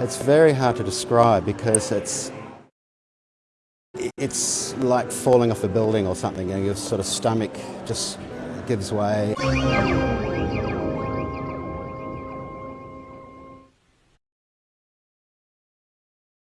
It's very hard to describe because it's it's like falling off a building or something and your sort of stomach just gives way.